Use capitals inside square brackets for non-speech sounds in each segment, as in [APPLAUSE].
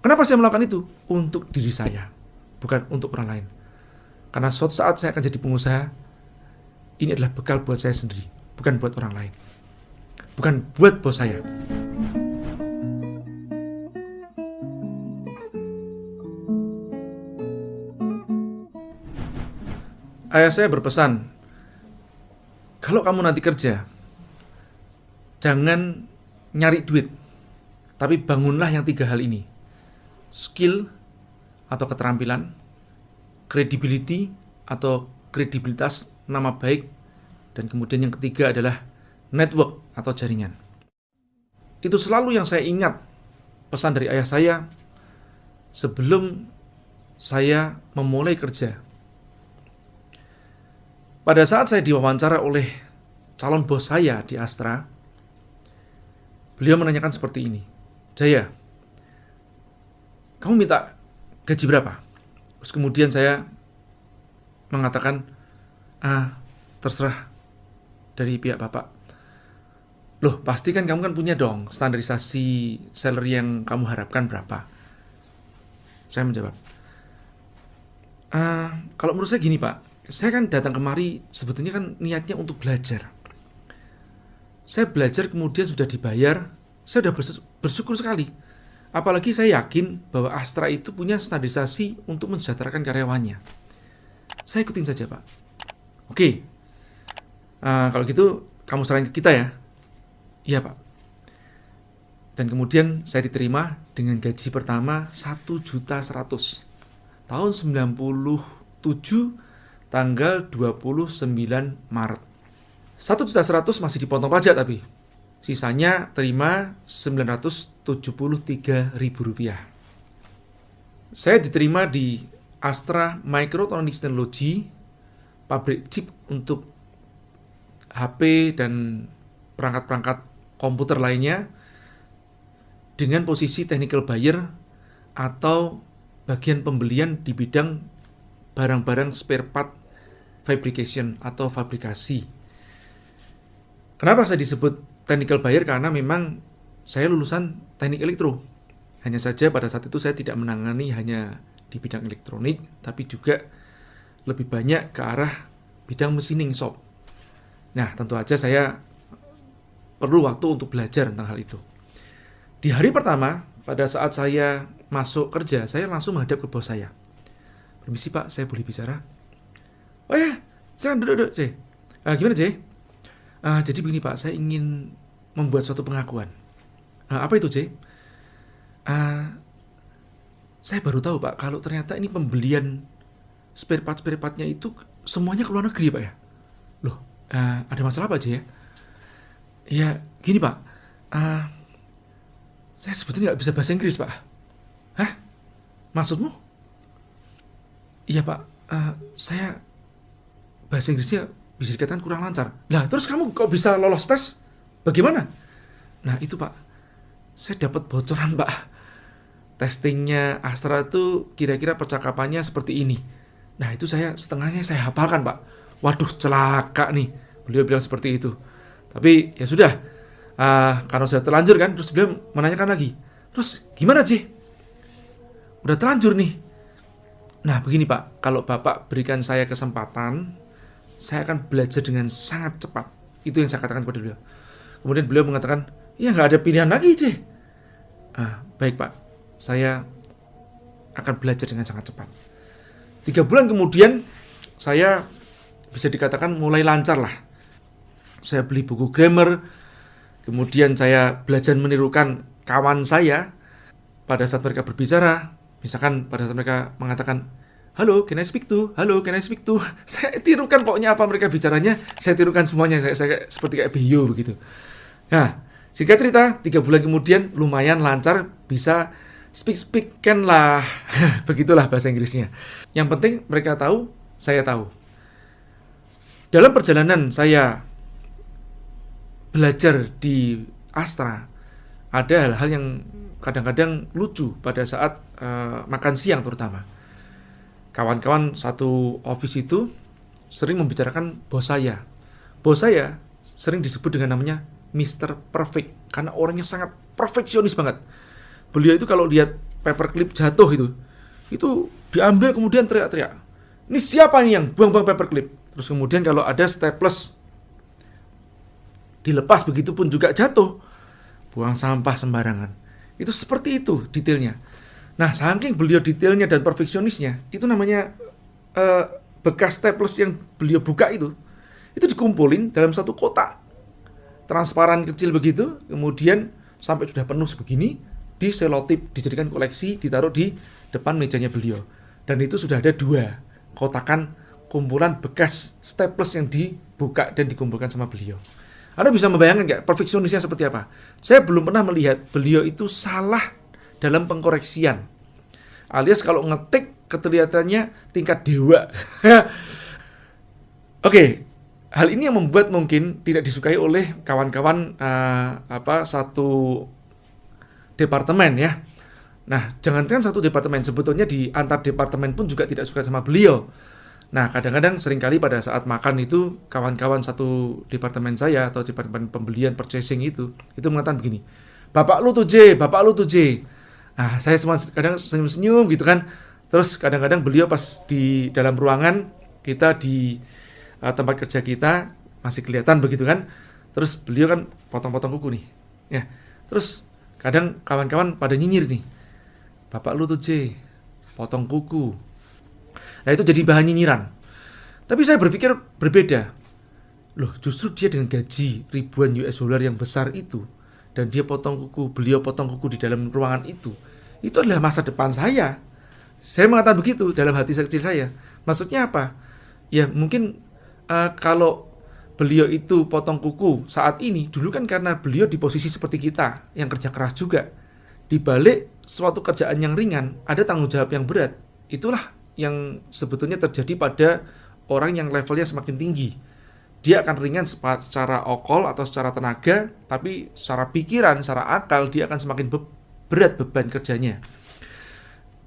Kenapa saya melakukan itu? Untuk diri saya, bukan untuk orang lain. Karena suatu saat saya akan jadi pengusaha, ini adalah bekal buat saya sendiri, bukan buat orang lain. Bukan buat bos saya. Ayah saya berpesan, kalau kamu nanti kerja, jangan nyari duit, tapi bangunlah yang tiga hal ini. Skill atau keterampilan, credibility atau kredibilitas nama baik, dan kemudian yang ketiga adalah network atau jaringan. Itu selalu yang saya ingat pesan dari ayah saya sebelum saya memulai kerja pada saat saya diwawancara oleh calon bos saya di Astra, beliau menanyakan seperti ini, Jaya, kamu minta gaji berapa? Terus kemudian saya mengatakan, ah, terserah dari pihak bapak. Loh, pasti kan kamu kan punya dong standarisasi salary yang kamu harapkan berapa? Saya menjawab, ah, kalau menurut saya gini pak, saya kan datang kemari sebetulnya kan niatnya untuk belajar. Saya belajar kemudian sudah dibayar, saya sudah bersyukur sekali. Apalagi saya yakin bahwa Astra itu punya standarisasi untuk mensejahterakan karyawannya. Saya ikutin saja Pak. Oke, uh, kalau gitu kamu serahin ke kita ya. Iya Pak. Dan kemudian saya diterima dengan gaji pertama 1 juta 100. Tahun 97 tanggal 29 Maret. 1 juta 100 masih dipotong pajak tapi. Sisanya terima 973 ribu rupiah. Saya diterima di Astra Microtronics Technology, pabrik chip untuk HP dan perangkat-perangkat komputer lainnya dengan posisi technical buyer atau bagian pembelian di bidang barang-barang spare part fabrication atau fabrikasi. Kenapa saya disebut technical buyer? Karena memang saya lulusan teknik elektro. Hanya saja pada saat itu saya tidak menangani hanya di bidang elektronik, tapi juga lebih banyak ke arah bidang mesinning shop. Nah, tentu saja saya perlu waktu untuk belajar tentang hal itu. Di hari pertama, pada saat saya masuk kerja, saya langsung menghadap ke bos saya. Permisi pak, saya boleh bicara? Oh ya, silakan duduk, duduk, C. Uh, gimana, C? Uh, jadi begini, Pak. Saya ingin membuat suatu pengakuan. Uh, apa itu, C? Uh, saya baru tahu, Pak, kalau ternyata ini pembelian spare part spare partnya itu semuanya ke luar negeri, Pak ya. Loh, uh, ada masalah apa, C ya? Ya, gini, Pak. Uh, saya sebetulnya nggak bisa bahasa Inggris, Pak. Hah? Maksudmu? Iya, Pak. Uh, saya bahasa Inggrisnya bisa dikatakan kurang lancar. Nah, terus kamu kok bisa lolos tes? Bagaimana? Nah, itu Pak. Saya dapat bocoran, Pak. Testingnya Astra itu kira-kira percakapannya seperti ini. Nah, itu saya setengahnya saya hafalkan, Pak. Waduh, celaka nih. Beliau bilang seperti itu. Tapi ya sudah. Uh, karena sudah terlanjur kan, terus beliau menanyakan lagi. Terus gimana, sih? Udah terlanjur nih. Nah, begini Pak, kalau Bapak berikan saya kesempatan, saya akan belajar dengan sangat cepat. Itu yang saya katakan kepada beliau. Kemudian beliau mengatakan, ya nggak ada pilihan lagi, C. Ah, baik Pak, saya akan belajar dengan sangat cepat. Tiga bulan kemudian, saya bisa dikatakan mulai lancar lah. Saya beli buku grammar, kemudian saya belajar menirukan kawan saya pada saat mereka berbicara. Misalkan pada saat mereka mengatakan, halo, can I speak to? Halo, can I speak to? [LAUGHS] Saya tirukan pokoknya apa mereka bicaranya, saya tirukan semuanya, saya, saya seperti kayak bio begitu. Nah, singkat cerita, tiga bulan kemudian lumayan lancar, bisa speak-speak kan lah. [LAUGHS] Begitulah bahasa Inggrisnya. Yang penting mereka tahu, saya tahu. Dalam perjalanan saya belajar di Astra, ada hal-hal yang kadang-kadang lucu pada saat uh, makan siang terutama kawan-kawan satu office itu sering membicarakan bos saya. Bos saya sering disebut dengan namanya Mr. Perfect karena orangnya sangat perfeksionis banget. Beliau itu kalau lihat paperclip jatuh itu. Itu diambil kemudian teriak-teriak. Ini siapa nih yang buang-buang paperclip? Terus kemudian kalau ada staples dilepas begitu pun juga jatuh. Buang sampah sembarangan. Itu seperti itu detailnya. Nah, saking beliau detailnya dan perfeksionisnya, itu namanya uh, bekas staples yang beliau buka itu, itu dikumpulin dalam satu kotak transparan kecil begitu, kemudian sampai sudah penuh sebegini, di selotip dijadikan koleksi, ditaruh di depan mejanya beliau. Dan itu sudah ada dua kotakan kumpulan bekas staples yang dibuka dan dikumpulkan sama beliau. Anda bisa membayangkan nggak perfeksionisnya seperti apa? Saya belum pernah melihat beliau itu salah dalam pengkoreksian. Alias kalau ngetik kelihatannya tingkat dewa. [LAUGHS] Oke, okay, hal ini yang membuat mungkin tidak disukai oleh kawan-kawan uh, apa satu departemen ya. Nah, jangankan satu departemen, sebetulnya di antar departemen pun juga tidak suka sama beliau. Nah, kadang-kadang sering kali pada saat makan itu kawan-kawan satu departemen saya atau departemen pembelian purchasing itu itu mengatakan begini, "Bapak lu tuh J, bapak lu tuh J." Nah, saya semua kadang senyum-senyum gitu kan. Terus kadang-kadang beliau pas di dalam ruangan kita di uh, tempat kerja kita masih kelihatan begitu kan. Terus beliau kan potong-potong kuku nih. Ya. Terus kadang kawan-kawan pada nyinyir nih. Bapak lu tuh C, potong kuku. Nah itu jadi bahan nyinyiran. Tapi saya berpikir berbeda. Loh justru dia dengan gaji ribuan US dollar yang besar itu. Dan dia potong kuku, beliau potong kuku di dalam ruangan itu. Itu adalah masa depan saya. Saya mengatakan begitu dalam hati kecil saya. Maksudnya apa? Ya mungkin uh, kalau beliau itu potong kuku saat ini dulu kan karena beliau di posisi seperti kita yang kerja keras juga di balik suatu kerjaan yang ringan ada tanggung jawab yang berat itulah yang sebetulnya terjadi pada orang yang levelnya semakin tinggi dia akan ringan secara okol atau secara tenaga tapi secara pikiran secara akal dia akan semakin berat beban kerjanya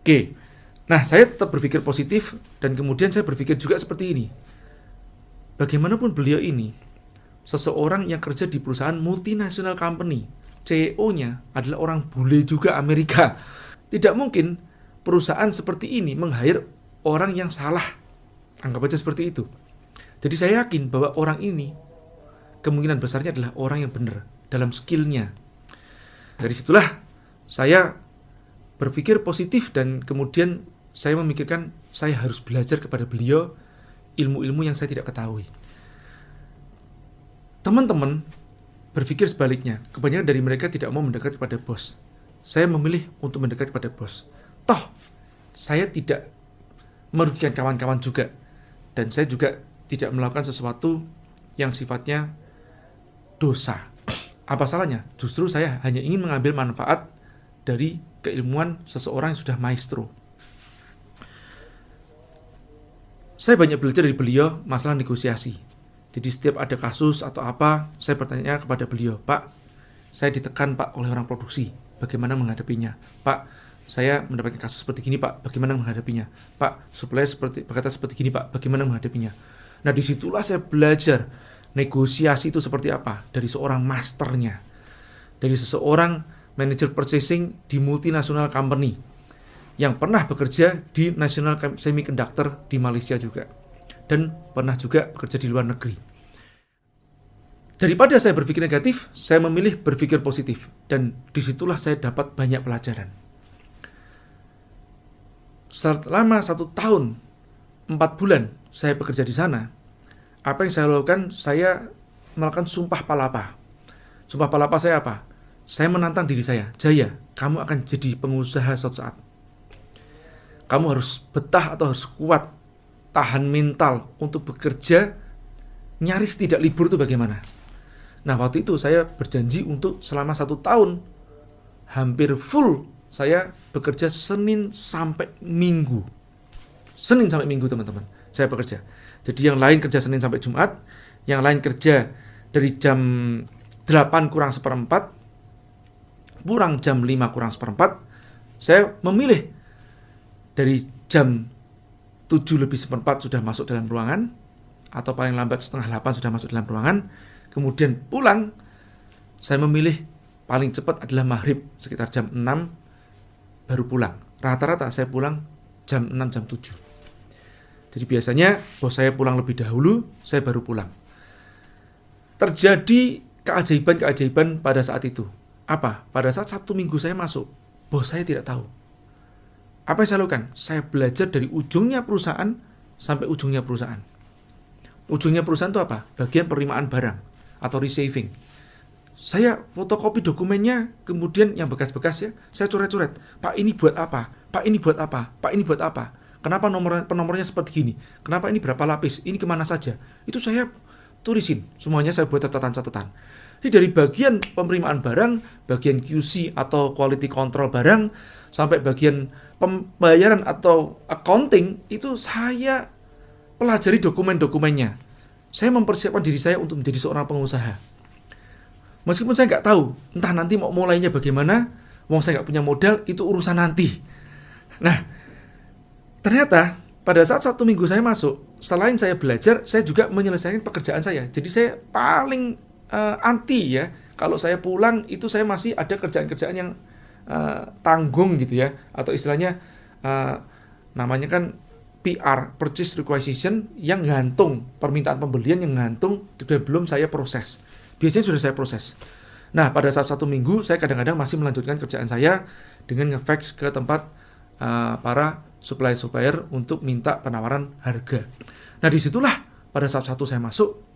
oke nah saya tetap berpikir positif dan kemudian saya berpikir juga seperti ini Bagaimanapun beliau ini, seseorang yang kerja di perusahaan multinasional company, CEO-nya adalah orang bule juga Amerika. Tidak mungkin perusahaan seperti ini meng-hire orang yang salah. Anggap aja seperti itu. Jadi saya yakin bahwa orang ini kemungkinan besarnya adalah orang yang benar dalam skillnya. Dari situlah saya berpikir positif dan kemudian saya memikirkan saya harus belajar kepada beliau ilmu-ilmu yang saya tidak ketahui. Teman-teman berpikir sebaliknya. Kebanyakan dari mereka tidak mau mendekat kepada bos. Saya memilih untuk mendekat kepada bos. Toh, saya tidak merugikan kawan-kawan juga. Dan saya juga tidak melakukan sesuatu yang sifatnya dosa. [CLEARS THROAT] Apa salahnya? Justru saya hanya ingin mengambil manfaat dari keilmuan seseorang yang sudah maestro. Saya banyak belajar dari beliau masalah negosiasi. Jadi setiap ada kasus atau apa, saya bertanya kepada beliau, Pak, saya ditekan Pak oleh orang produksi, bagaimana menghadapinya? Pak, saya mendapatkan kasus seperti gini Pak, bagaimana menghadapinya? Pak, supplier seperti berkata seperti gini Pak, bagaimana menghadapinya? Nah di situlah saya belajar negosiasi itu seperti apa dari seorang masternya, dari seseorang manager purchasing di multinasional company yang pernah bekerja di National Semiconductor di Malaysia juga dan pernah juga bekerja di luar negeri. Daripada saya berpikir negatif, saya memilih berpikir positif dan di situlah saya dapat banyak pelajaran. Selama satu tahun, empat bulan saya bekerja di sana, apa yang saya lakukan, saya melakukan sumpah palapa. Sumpah palapa saya apa? Saya menantang diri saya, Jaya, kamu akan jadi pengusaha suatu saat kamu harus betah atau harus kuat, tahan mental untuk bekerja, nyaris tidak libur itu bagaimana? Nah waktu itu saya berjanji untuk selama satu tahun, hampir full saya bekerja Senin sampai Minggu. Senin sampai Minggu teman-teman, saya bekerja. Jadi yang lain kerja Senin sampai Jumat, yang lain kerja dari jam 8 kurang seperempat, kurang jam 5 kurang seperempat, saya memilih dari jam 7 lebih seperempat sudah masuk dalam ruangan atau paling lambat setengah 8 sudah masuk dalam ruangan kemudian pulang saya memilih paling cepat adalah maghrib sekitar jam 6 baru pulang. Rata-rata saya pulang jam 6 jam 7. Jadi biasanya bos saya pulang lebih dahulu, saya baru pulang. Terjadi keajaiban-keajaiban pada saat itu. Apa? Pada saat Sabtu Minggu saya masuk, bos saya tidak tahu. Apa yang saya lakukan? Saya belajar dari ujungnya perusahaan sampai ujungnya perusahaan. Ujungnya perusahaan itu apa? Bagian penerimaan barang atau receiving. Saya fotokopi dokumennya, kemudian yang bekas-bekas ya, saya coret-coret. Pak ini buat apa? Pak ini buat apa? Pak ini buat apa? Kenapa nomor penomornya seperti gini? Kenapa ini berapa lapis? Ini ke mana saja? Itu saya tulisin. Semuanya saya buat catatan-catatan. Jadi dari bagian penerimaan barang, bagian QC atau quality control barang, sampai bagian pembayaran atau accounting, itu saya pelajari dokumen-dokumennya. Saya mempersiapkan diri saya untuk menjadi seorang pengusaha. Meskipun saya nggak tahu, entah nanti mau mulainya bagaimana, wong saya nggak punya modal, itu urusan nanti. Nah, ternyata pada saat satu minggu saya masuk, selain saya belajar, saya juga menyelesaikan pekerjaan saya. Jadi saya paling uh, anti ya, kalau saya pulang itu saya masih ada kerjaan-kerjaan yang uh, tanggung gitu ya, atau istilahnya uh, namanya kan PR purchase requisition yang gantung permintaan pembelian yang gantung dan belum saya proses. Biasanya sudah saya proses. Nah pada saat satu minggu saya kadang-kadang masih melanjutkan kerjaan saya dengan ngefax ke tempat uh, para supplier-supplier untuk minta penawaran harga. Nah di situlah pada saat satu saya masuk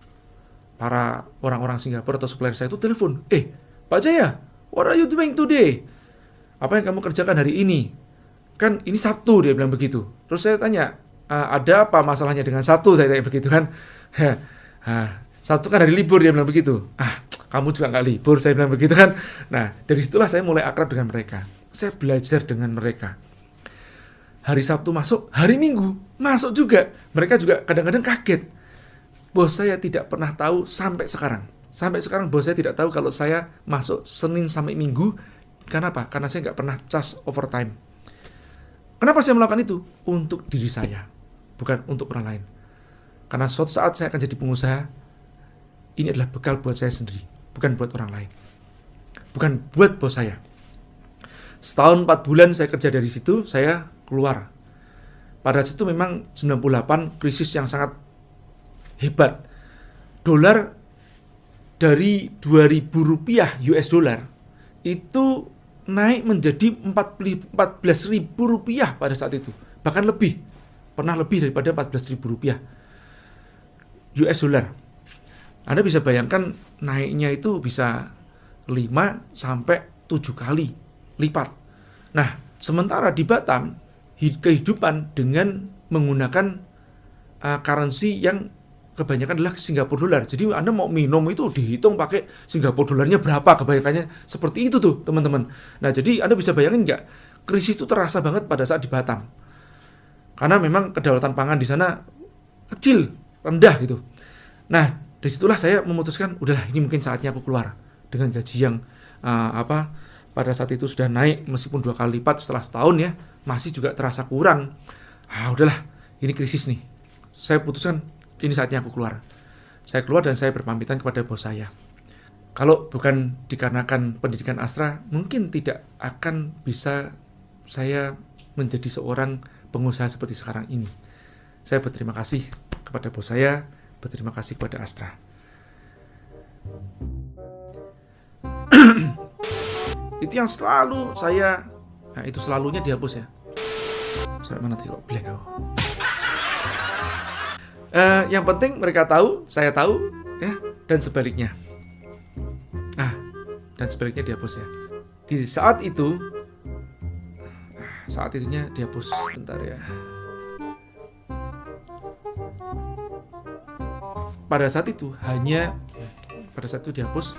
para orang-orang Singapura atau supplier saya itu telepon eh Pak Jaya what are you doing today apa yang kamu kerjakan hari ini kan ini Sabtu dia bilang begitu. Terus saya tanya, ada apa masalahnya dengan Sabtu? Saya tanya begitu kan. [LAUGHS] Sabtu kan hari libur dia bilang begitu. Ah, kamu juga nggak libur, saya bilang begitu kan. Nah, dari situlah saya mulai akrab dengan mereka. Saya belajar dengan mereka. Hari Sabtu masuk, hari Minggu masuk juga. Mereka juga kadang-kadang kaget. Bos saya tidak pernah tahu sampai sekarang. Sampai sekarang bos saya tidak tahu kalau saya masuk Senin sampai Minggu. Karena apa? Karena saya nggak pernah cas overtime Kenapa saya melakukan itu? Untuk diri saya, bukan untuk orang lain. Karena suatu saat saya akan jadi pengusaha, ini adalah bekal buat saya sendiri, bukan buat orang lain. Bukan buat bos saya. Setahun 4 bulan saya kerja dari situ, saya keluar. Pada situ memang 98 krisis yang sangat hebat. Dolar dari 2000 rupiah US dollar itu naik menjadi 14 ribu rupiah pada saat itu. Bahkan lebih. Pernah lebih daripada 14 ribu rupiah. US dollar. Anda bisa bayangkan naiknya itu bisa 5 sampai 7 kali lipat. Nah, sementara di Batam kehidupan dengan menggunakan uh, currency yang kebanyakan adalah Singapura dolar. Jadi Anda mau minum itu dihitung pakai Singapura dolarnya berapa kebanyakannya seperti itu tuh teman-teman. Nah jadi Anda bisa bayangin nggak krisis itu terasa banget pada saat di Batam. Karena memang kedaulatan pangan di sana kecil, rendah gitu. Nah di situlah saya memutuskan udahlah ini mungkin saatnya aku keluar dengan gaji yang uh, apa pada saat itu sudah naik meskipun dua kali lipat setelah setahun ya masih juga terasa kurang. Ah udahlah ini krisis nih. Saya putuskan kini saatnya aku keluar. Saya keluar dan saya berpamitan kepada bos saya. Kalau bukan dikarenakan pendidikan Astra, mungkin tidak akan bisa saya menjadi seorang pengusaha seperti sekarang ini. Saya berterima kasih kepada bos saya, berterima kasih kepada Astra. [CLEARS THROAT] itu yang selalu saya, nah itu selalunya dihapus ya. Saya mana kok blank aku. Uh, yang penting mereka tahu, saya tahu, ya, dan sebaliknya. Ah, dan sebaliknya dihapus ya. Di saat itu, saat itunya dihapus, bentar ya. Pada saat itu hanya, pada saat itu dihapus,